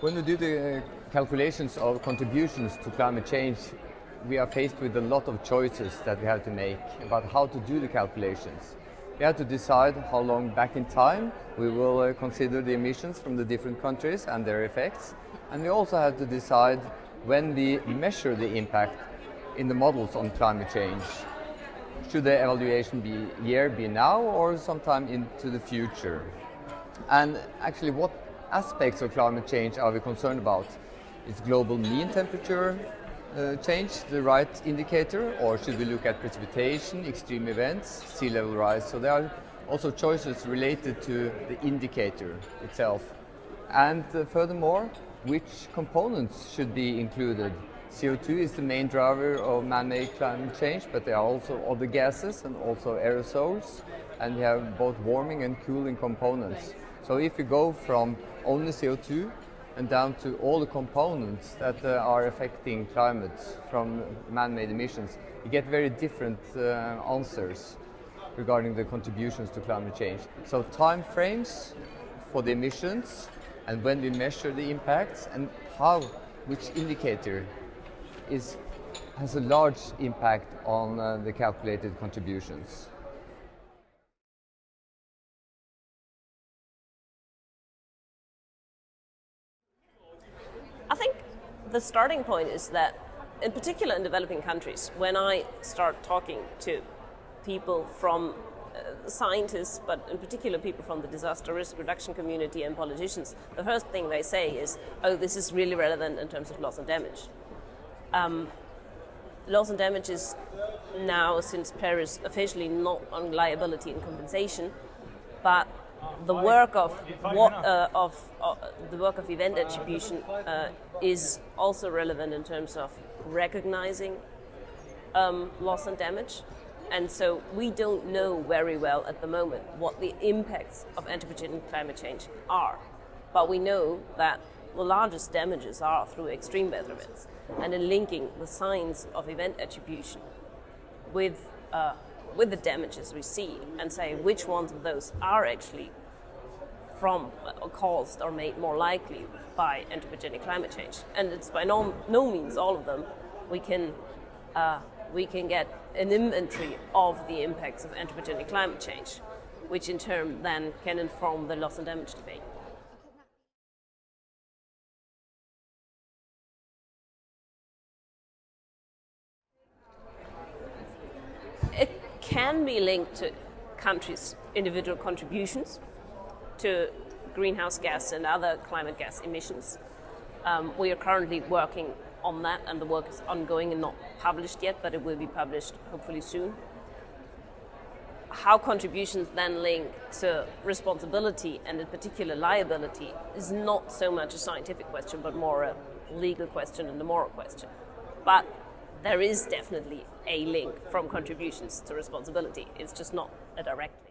When we do the calculations of contributions to climate change, we are faced with a lot of choices that we have to make about how to do the calculations. We have to decide how long back in time we will uh, consider the emissions from the different countries and their effects. And we also have to decide when we measure the impact in the models on climate change. Should the evaluation be year be now or sometime into the future? And actually what aspects of climate change are we concerned about? Is global mean temperature uh, change the right indicator or should we look at precipitation, extreme events, sea level rise? So there are also choices related to the indicator itself. And uh, furthermore, which components should be included? CO2 is the main driver of man-made climate change, but there are also other gases and also aerosols, and we have both warming and cooling components. So if you go from only CO2 and down to all the components that uh, are affecting climate from man-made emissions, you get very different uh, answers regarding the contributions to climate change. So time frames for the emissions and when we measure the impacts and how, which indicator is, has a large impact on uh, the calculated contributions. The starting point is that, in particular in developing countries, when I start talking to people from uh, scientists, but in particular people from the disaster risk reduction community and politicians, the first thing they say is, oh, this is really relevant in terms of loss and damage. Um, loss and damage is now, since Paris, officially not on liability and compensation, but the work of uh, of uh, the work of event attribution uh, is also relevant in terms of recognizing um, loss and damage. And so we don't know very well at the moment what the impacts of anthropogenic climate change are. But we know that the largest damages are through extreme weather events. And in linking the signs of event attribution with, uh, with the damages we see and say which ones of those are actually from uh, caused or made more likely by anthropogenic climate change. And it's by no, no means all of them. We can, uh, we can get an inventory of the impacts of anthropogenic climate change, which in turn then can inform the loss and damage debate. Can be linked to countries' individual contributions to greenhouse gas and other climate gas emissions. Um, we are currently working on that and the work is ongoing and not published yet, but it will be published hopefully soon. How contributions then link to responsibility and in particular liability is not so much a scientific question, but more a legal question and a moral question. But there is definitely a link from contributions to responsibility. It's just not a direct link.